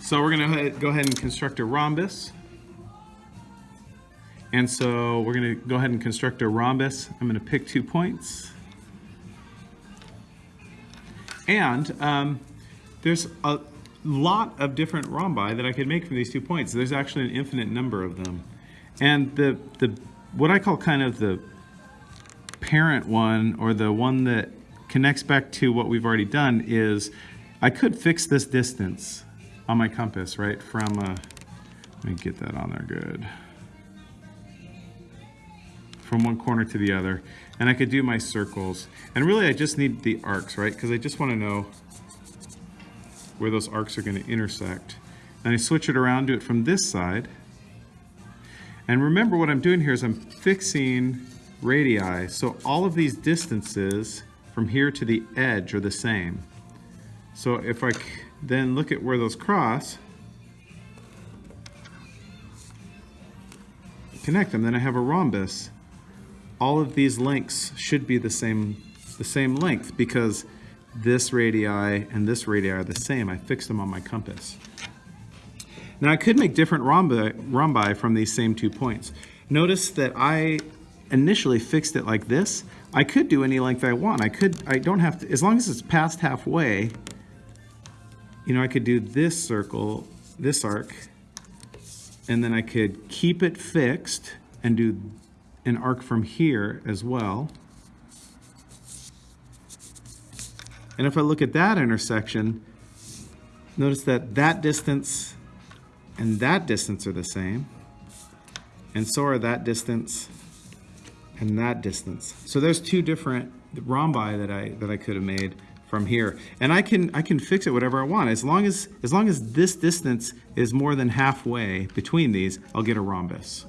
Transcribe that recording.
So we're going to go ahead and construct a rhombus. And so we're going to go ahead and construct a rhombus. I'm going to pick two points. And um, there's a lot of different rhombi that I could make from these two points. There's actually an infinite number of them. And the, the what I call kind of the parent one or the one that connects back to what we've already done is I could fix this distance on my compass, right, from, uh, let me get that on there good, from one corner to the other. And I could do my circles. And really I just need the arcs, right, because I just want to know where those arcs are going to intersect. And I switch it around, do it from this side. And remember what I'm doing here is I'm fixing radii. So all of these distances from here to the edge are the same. So if I then look at where those cross, connect them, then I have a rhombus. All of these lengths should be the same, the same length because this radii and this radii are the same. I fixed them on my compass. Now I could make different rhombi, rhombi from these same two points. Notice that I initially fixed it like this. I could do any length I want. I could, I don't have to, as long as it's past halfway, you know, I could do this circle, this arc, and then I could keep it fixed and do an arc from here as well. And if I look at that intersection, notice that that distance and that distance are the same. And so are that distance and that distance. So there's two different rhombi that I that I could have made from here. And I can I can fix it whatever I want. As long as as long as this distance is more than halfway between these, I'll get a rhombus.